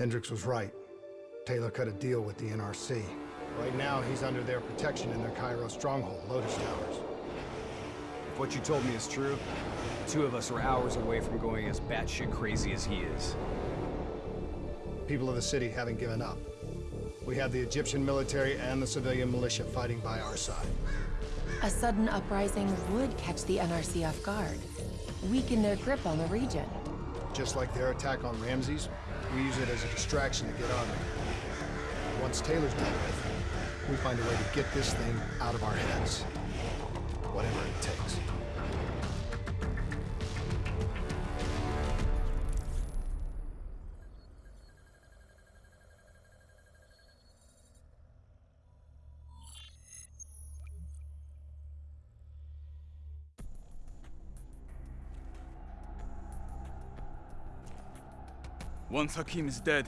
Hendricks was right. Taylor cut a deal with the NRC. Right now, he's under their protection in their Cairo stronghold, Lotus Towers. If what you told me is true, the two of us are hours away from going as batshit crazy as he is. People of the city haven't given up. We have the Egyptian military and the civilian militia fighting by our side. A sudden uprising would catch the NRC off guard, weaken their grip on the region. Just like their attack on Ramses, we use it as a distraction to get on them. Once Taylor's done with, we find a way to get this thing out of our heads. Whatever it takes. Once Hakim is dead,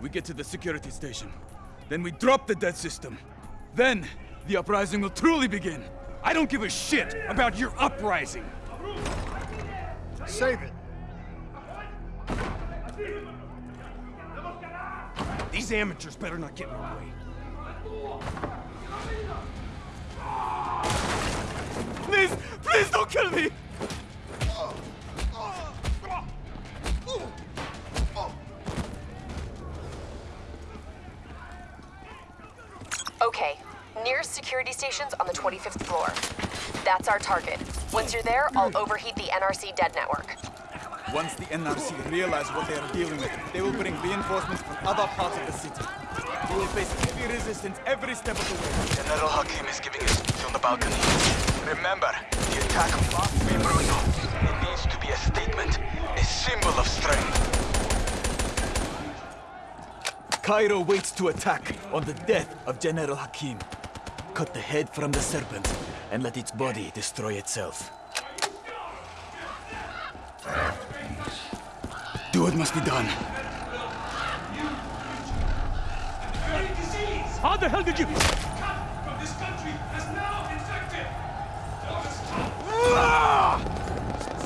we get to the security station. Then we drop the dead system. Then, the uprising will truly begin. I don't give a shit about your uprising! Save it! These amateurs better not get in our way. Please, please don't kill me! Okay, nearest security station's on the 25th floor. That's our target. Once you're there, I'll overheat the NRC dead network. Once the NRC realize what they are dealing with, they will bring reinforcements from other parts of the city. We will face heavy resistance every step of the way. General Hakim is giving us speech on the balcony. Remember, the attack must be brutal. It needs to be a statement, a symbol of strength. Cairo waits to attack on the death of General Hakim. Cut the head from the serpent and let its body destroy itself. Do what must be done. How the hell did you...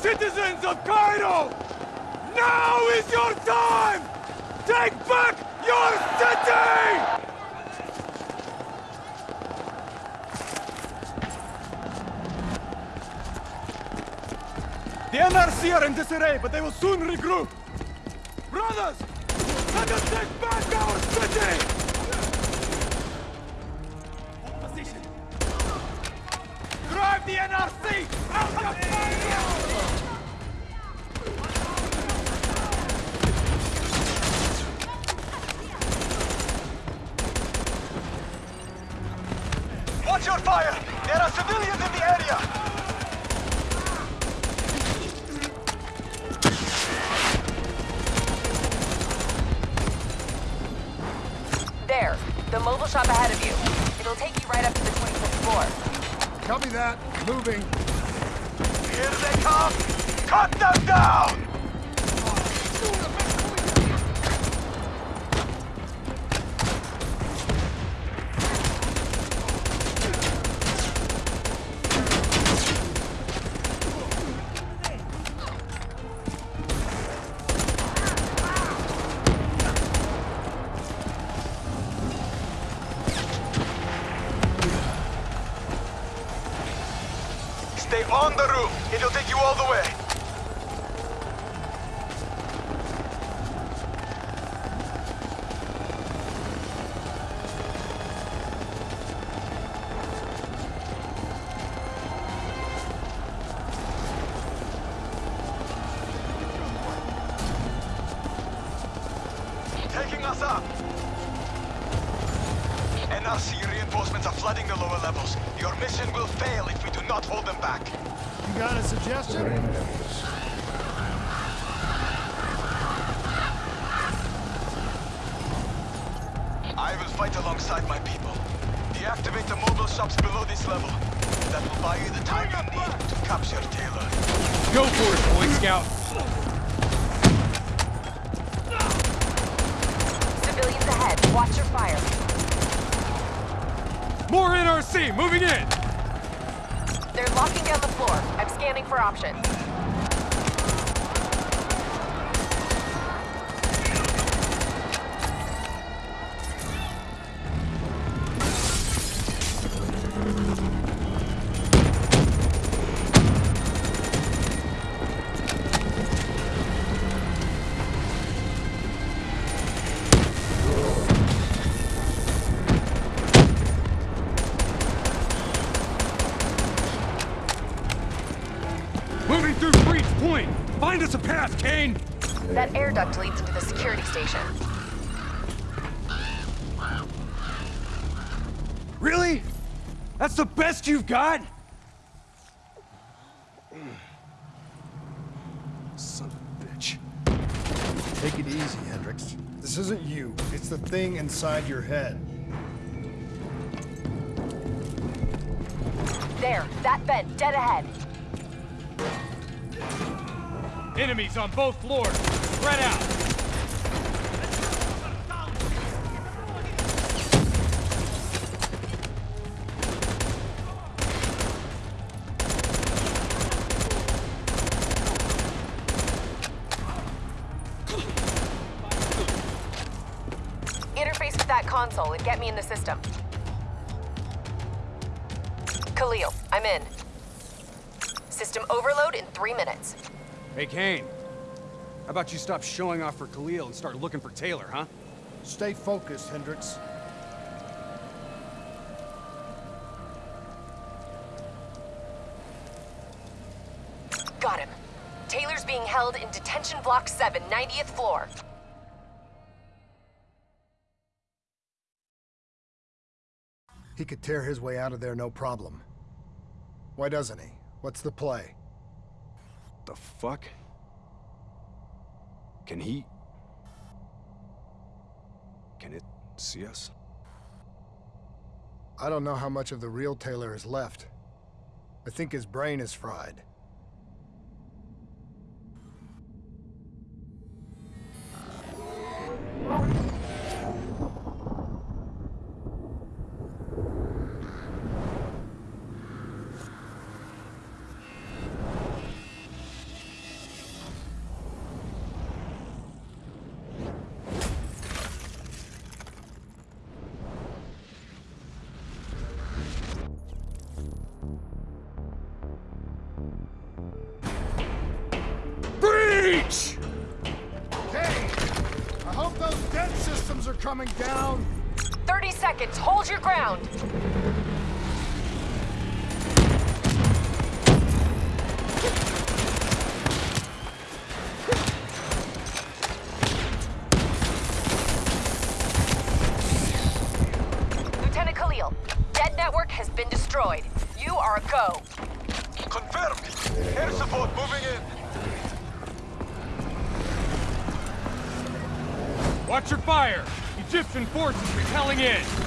Citizens of Cairo! Now is your time! Take back your city! The NRC are in disarray, but they will soon regroup. Brothers, let us take back our city! The mobile shop ahead of you. It'll take you right up to the 25th floor. Copy that. Moving. Here they come! Cut them down! NRC reinforcements are flooding the lower levels. Your mission will fail if we do not hold them back. You got a suggestion? I will fight alongside my people. Deactivate the mobile shops below this level. That will buy you the time you need to capture Taylor. Go for it, Boy Scout! Civilians ahead, watch your fire. More NRC, moving in! They're locking down the floor. I'm scanning for options. Us a path, Kane! That air duct leads into the security station. Really? That's the best you've got? Son of a bitch. Take it easy, Hendricks. This isn't you. It's the thing inside your head. There, that vent, dead ahead. Enemies on both floors! Spread out! Interface with that console and get me in the system. Khalil, I'm in. System overload in three minutes. Hey, Kane. How about you stop showing off for Khalil and start looking for Taylor, huh? Stay focused, Hendricks. Got him. Taylor's being held in Detention Block 7, 90th floor. He could tear his way out of there no problem. Why doesn't he? What's the play? The fuck? Can he... Can it see us? I don't know how much of the real Taylor is left. I think his brain is fried. Breach! Hey! I hope those dead systems are coming down! 30 seconds, hold your ground. Egyptian forces repelling in!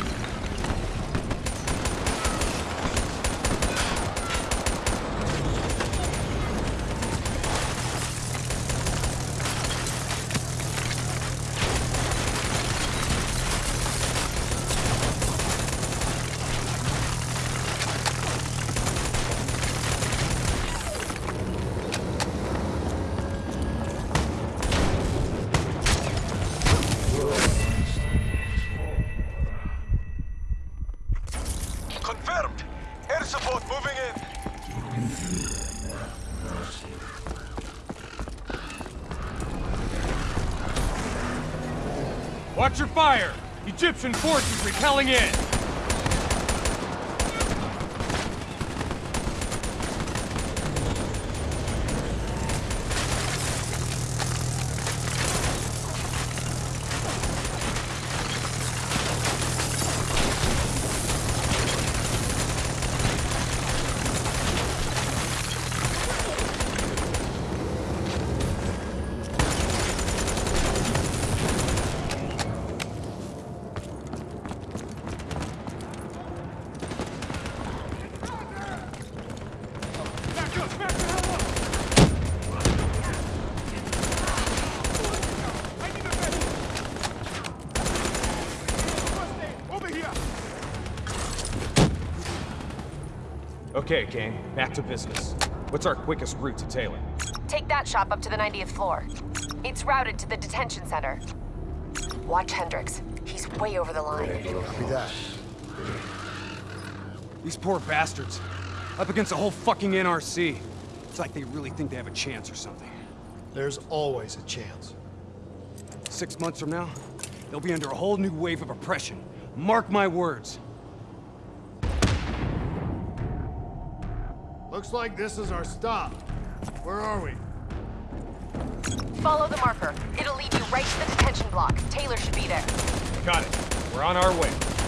Watch your fire! Egyptian forces repelling in! Okay, Kane. Back to business. What's our quickest route to Taylor? Take that shop up to the 90th floor. It's routed to the detention center. Watch Hendricks. He's way over the line. Copy that. These poor bastards. Up against a whole fucking NRC. It's like they really think they have a chance or something. There's always a chance. Six months from now, they'll be under a whole new wave of oppression. Mark my words. Looks like this is our stop. Where are we? Follow the marker. It'll lead you right to the detention block. Taylor should be there. Got it. We're on our way.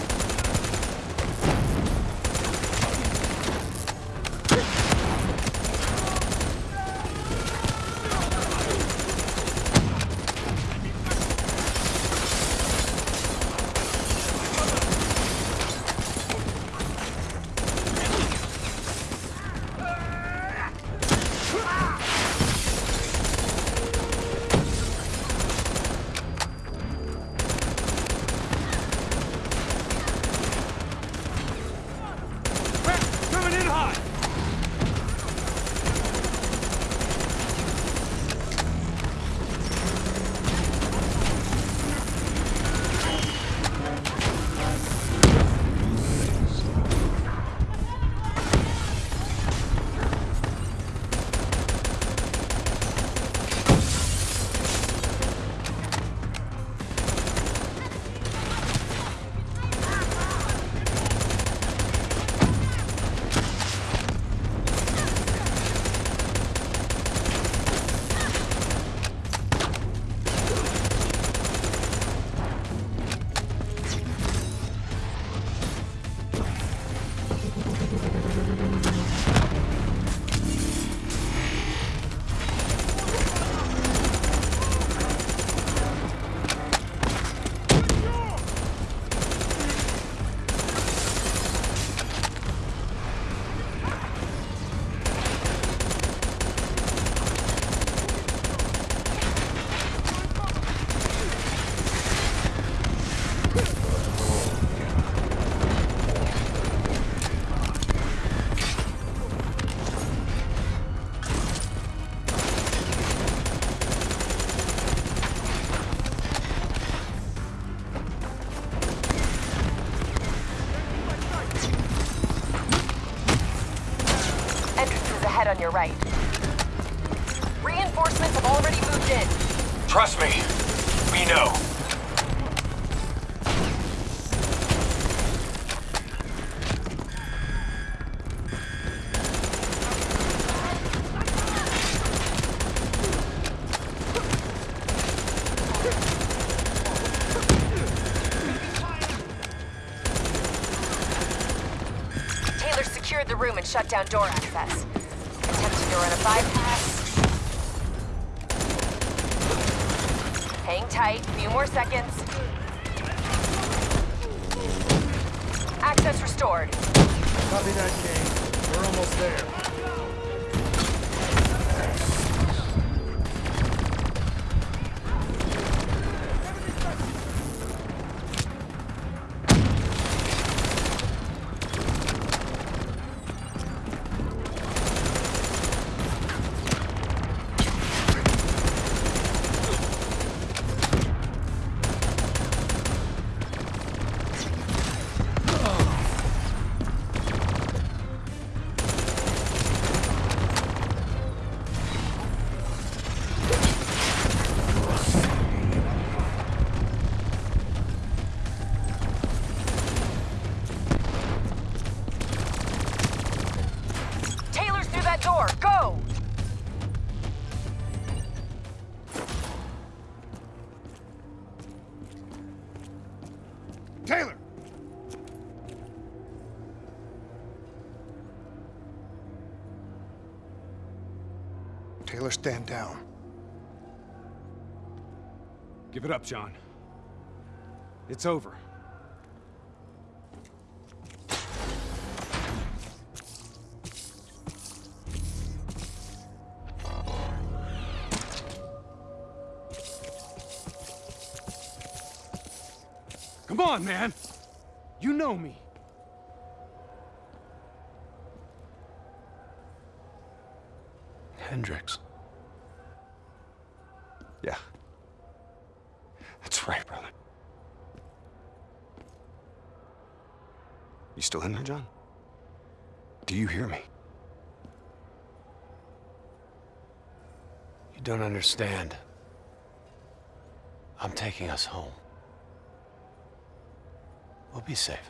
Secured the room and shut down door access. Attempting to run a bypass. Hang tight, few more seconds. Access restored. Copy that, Kane. We're almost there. Give it up, John. It's over. You don't understand. I'm taking us home. We'll be safe.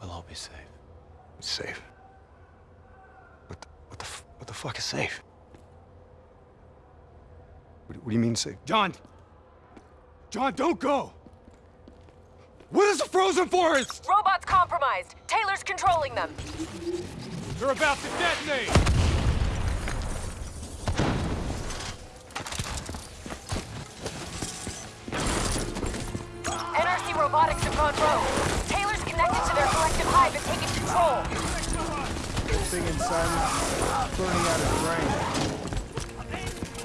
We'll all be safe. Safe. What the, what the, what the fuck is safe? What, what do you mean safe? John! John, don't go! What is the frozen forest? Robots compromised. Taylor's controlling them. They're about to detonate! Collective hive and taken control. This thing inside me burning out his brain.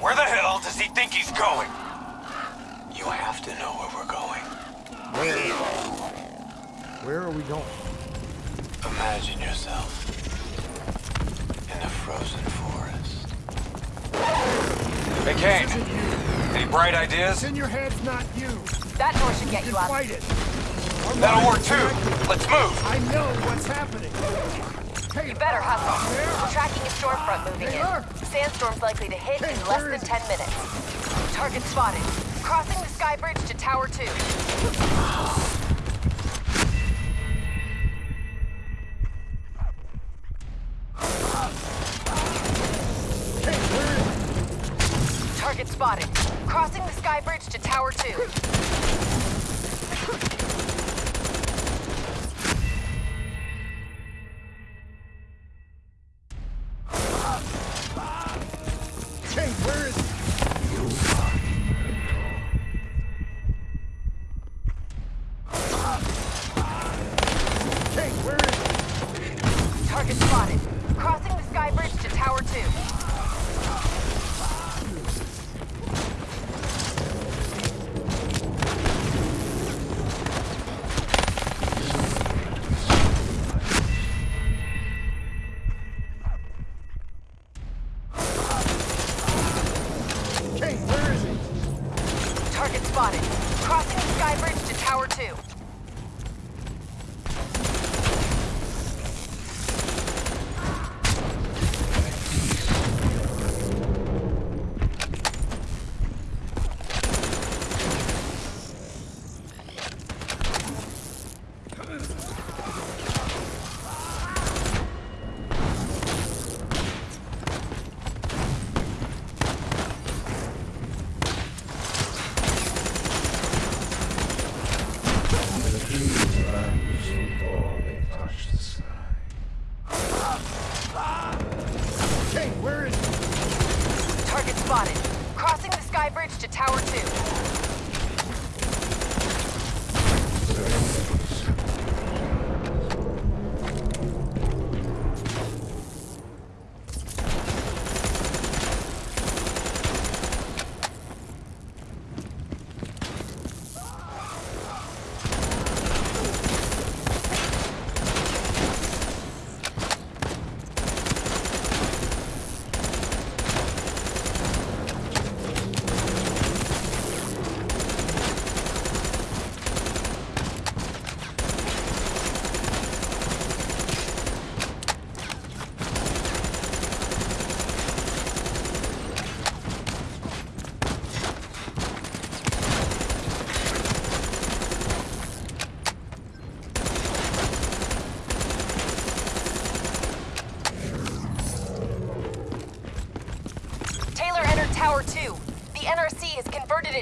Where the hell does he think he's going? You have to know where we're going. Where? Where are we going? Imagine yourself in a frozen forest. Hey, Kane. Any bright ideas? It's in your head, not you. That door should get you out. Fight it. Our That'll work too. Let's move. I know what's happening. Hey, You better hustle. We're tracking a storm front moving Taylor? in. Sandstorm's likely to hit Hey, in less than 10 minutes. Target spotted. Crossing the sky bridge to Tower 2.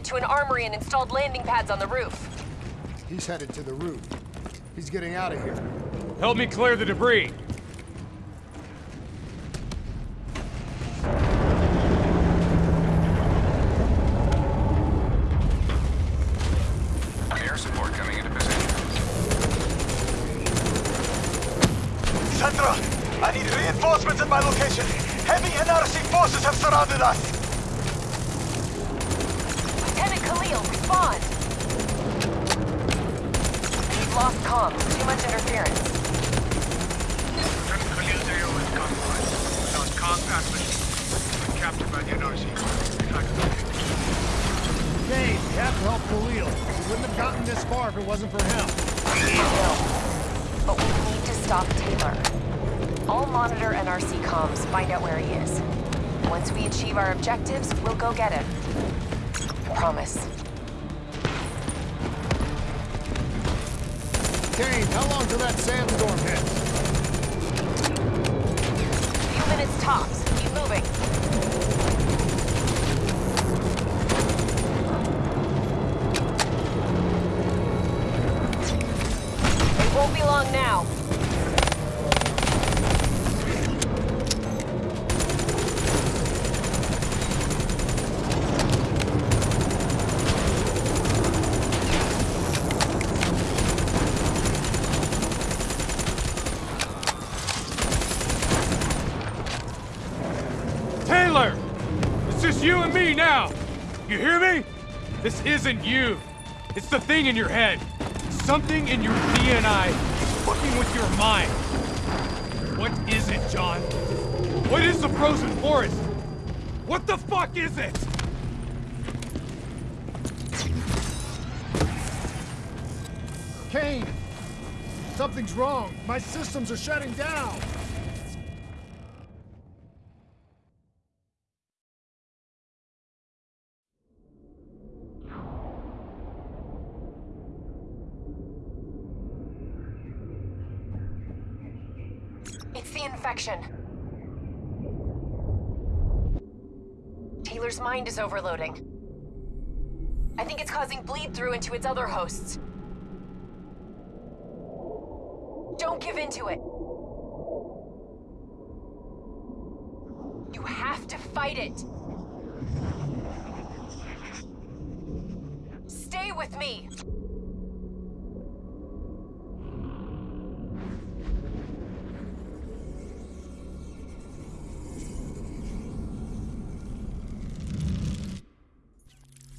To an armory and installed landing pads on the roof. He's headed to the roof. He's getting out of here. Help me clear the debris. Air support coming into position. Sandra, I need reinforcements at my location. Heavy NRC forces have surrounded us. our objectives, we'll go get him. Promise. Kane, how long till that sandstorm hits? Few minutes tops. Keep moving. It won't be long now. You hear me? This isn't you. It's the thing in your head. Something in your DNI is fucking with your mind. What is it, John? What is the frozen forest? What the fuck is it? Kane! Something's wrong. My systems are shutting down. It's the infection. Taylor's mind is overloading. I think it's causing bleed through into its other hosts. Don't give in to it. You have to fight it. Stay with me.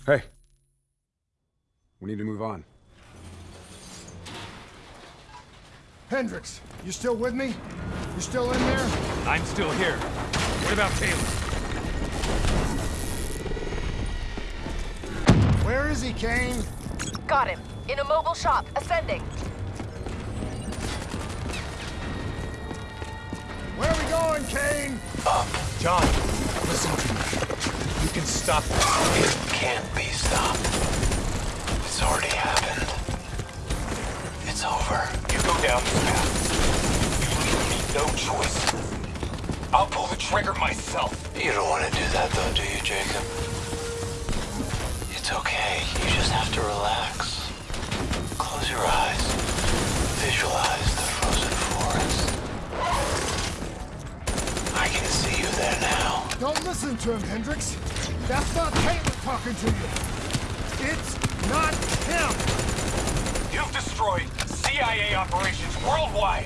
Hey. We need to move on. Hendricks, you still with me? You still in there? I'm still here. What about Taylor? Where is he, Kane? Got him. In a mobile shop, ascending. Where are we going, Kane? John, listen to me. Stop. It can't be stopped. It's already happened. It's over. You go down this path. You leave me no choice. I'll pull the trigger myself. You don't want to do that though, do you, Jacob? It's okay. You just have to relax. Close your eyes. Visualize the frozen forest. I can see you there now. Don't listen to him, Hendricks. That's not Taylor talking to you. It's not him. You've destroyed CIA operations worldwide.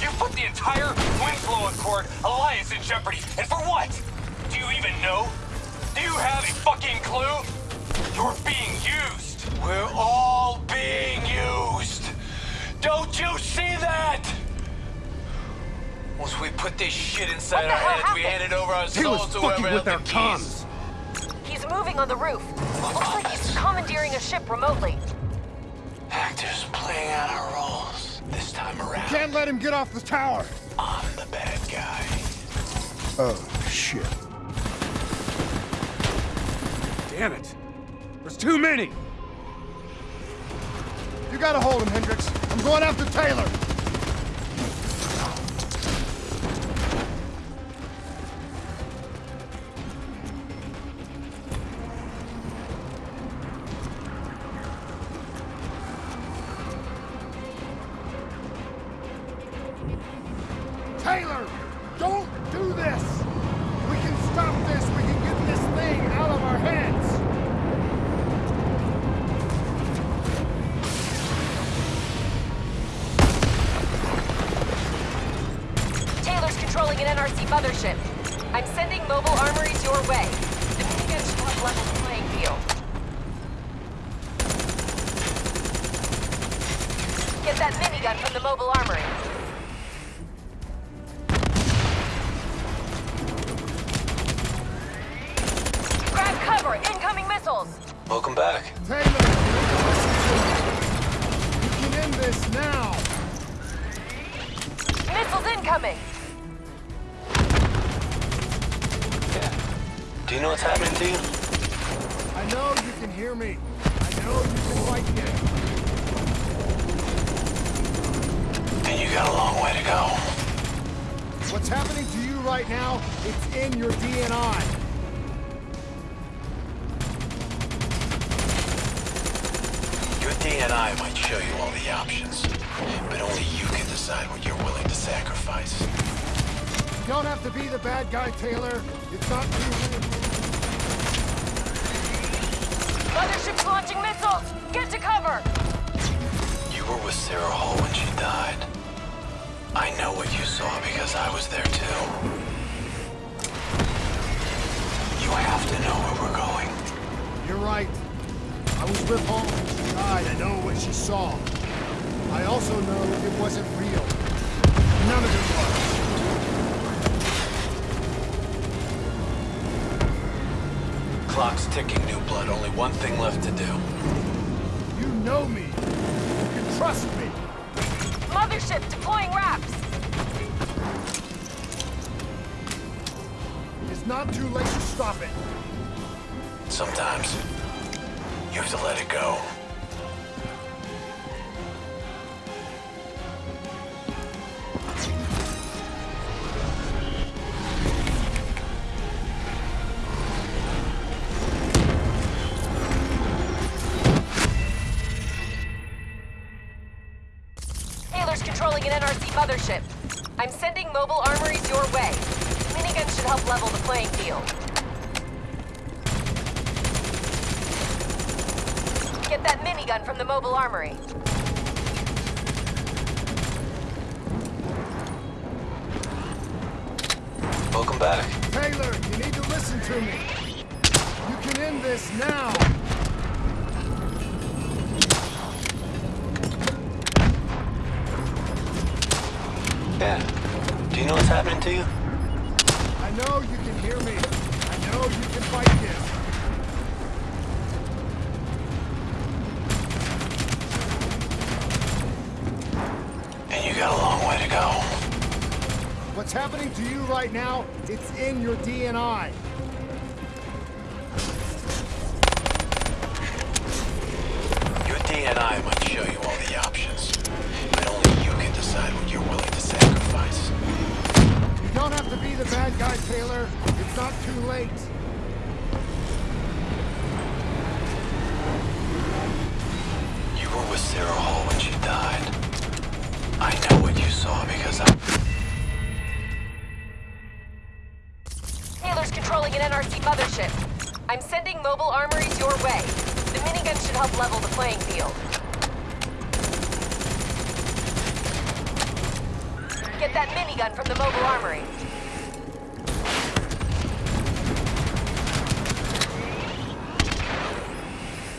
You've put the entire Winslow Accord alliance in jeopardy. And for what? Do you even know? Do you have a fucking clue? You're being used. We're all being used. Don't you see that? Once we put this shit inside our hell heads, we happened? hand it over our souls to fucking whoever with held our the keys. He's moving on the roof. Looks like he's commandeering a ship remotely. Actors playing out our roles. This time around, Can't let him get off the tower. I'm the bad guy. Oh, shit. Damn it. There's too many. You gotta hold him, Hendricks. I'm going after Taylor. Taylor, Welcome back. Taylor, you can end this now. Missiles incoming! Yeah. Do you know what's happening to you? I know you can hear me. I know you can fight me. And you got a long way to go. What's happening to you right now, it's in your DNI. Show you all the options, but only you can decide what you're willing to sacrifice. You don't have to be the bad guy, Taylor. It's not too Mothership's launching missiles! Get to cover! You were with Sarah Hall when she died. I know what you saw because I was there too. You have to know where we're going. You're right. I was with Hall when she died. I know what she saw. I also know it wasn't real. None of it was. Clock's ticking, New Blood. Only one thing left to do. You know me. You can trust me. Mothership deploying RAPs! It's not too late to stop it. Sometimes, you have to let it go. Get that minigun from the mobile armory. Welcome back. Taylor, you need to listen to me. You can end this now. Yeah. Do you know what's happening to you? I know you can hear me. I know you can fight this. What's happening to you right now, it's in your DNI. Your DNI might show you all the options, but only you can decide what you're willing to sacrifice. You don't have to be the bad guy, Taylor. It's not too late. You were with Sarah Hall when she died. I know what you saw because I... Taylor's an NRC mothership. I'm sending mobile armories your way. The minigun should help level the playing field. Get that minigun from the mobile armory.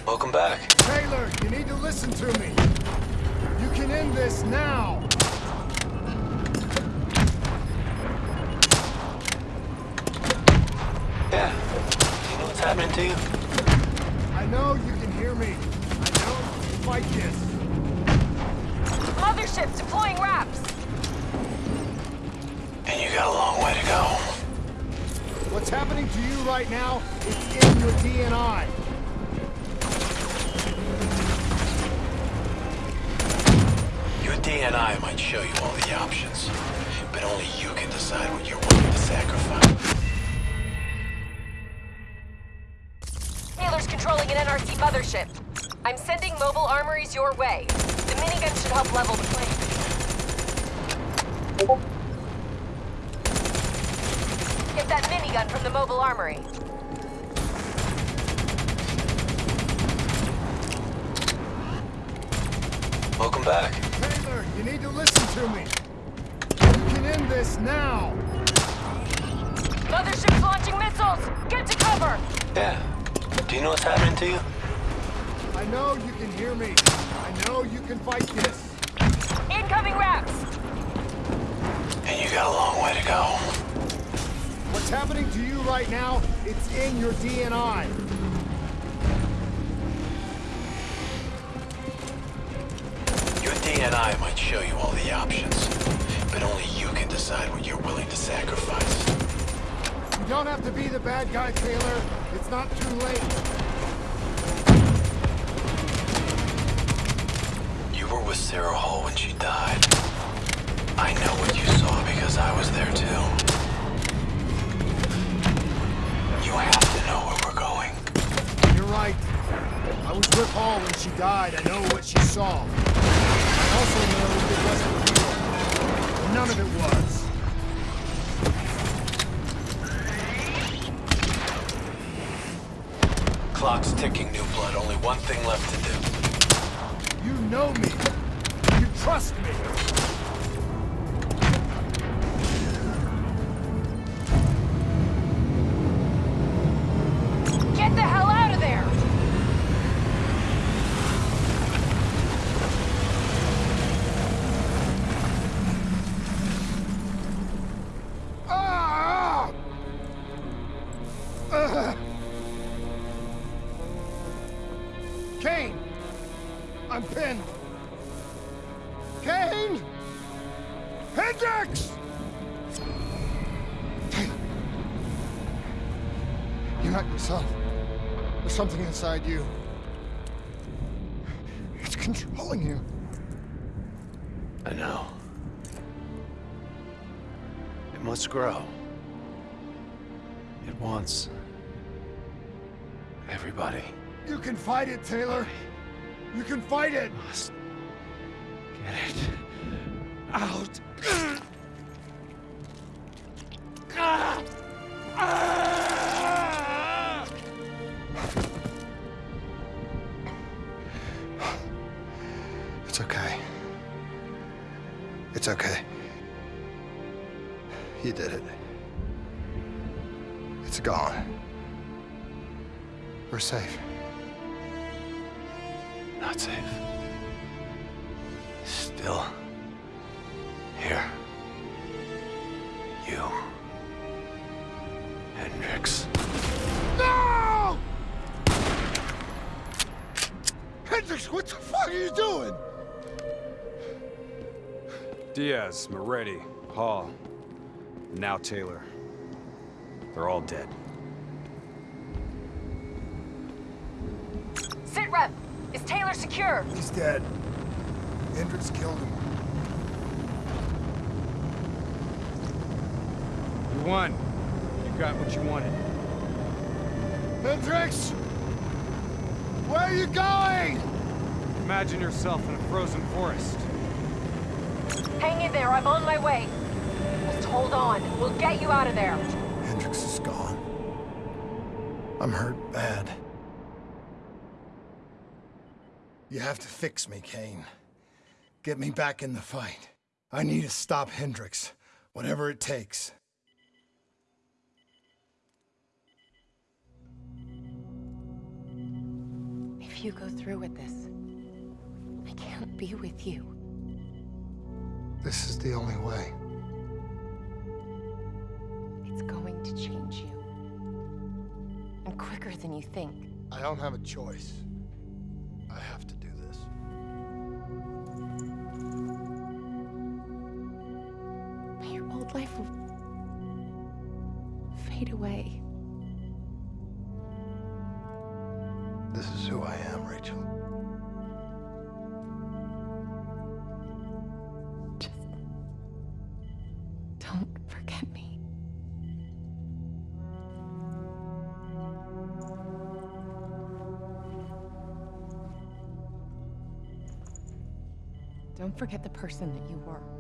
Welcome back. Taylor, you need to listen to me. You can end this now. Yeah. Do you know what's happening to you? I know you can hear me. I know you can fight this. Mothership deploying RAPs! And you got a long way to go. What's happening to you right now, it's in your DNI. Your DNI might show you all the options, but only you can decide what you're willing to sacrifice. An NRC mothership. I'm sending mobile armories your way. The minigun should help level the playing field. Get that minigun from the mobile armory. Welcome back. Taylor, you need to listen to me. You can end this now. Mothership's launching missiles! Get to cover! Yeah. Do you know what's happening to you? I know you can hear me. I know you can fight this. Incoming RAPs! And you got a long way to go. What's happening to you right now, it's in your DNI. Your DNI might show you all the options, but only you can decide what you're willing to sacrifice. You don't have to be the bad guy, Taylor. It's not too late. You were with Sarah Hall when she died. I know what you saw because I was there too. You have to know where we're going. You're right. I was with Hall when she died. I know what she saw. I also know it wasn't real. None of it was. Clock's ticking, New Blood. Only one thing left to do. You know me. You trust me. Hendricks! Kane! You're not yourself. There's something inside you. It's controlling you. I know. It must grow. It wants... everybody. You can fight it, Taylor. You can fight it. Must get it out. Hendricks. No! Hendricks, what the fuck are you doing? Diaz, Maretti, Hall, and now Taylor. They're all dead. Sit rep! Is Taylor secure? He's dead. Hendricks killed him. You won. You got what you wanted. Hendricks! Where are you going? Imagine yourself in a frozen forest. Hang in there, I'm on my way. Just hold on. We'll get you out of there. Hendricks is gone. I'm hurt bad. You have to fix me, Kane. Get me back in the fight. I need to stop Hendricks, whatever it takes. If you go through with this, I can't be with you. This is the only way. It's going to change you. And quicker than you think. I don't have a choice. I have to person that you were.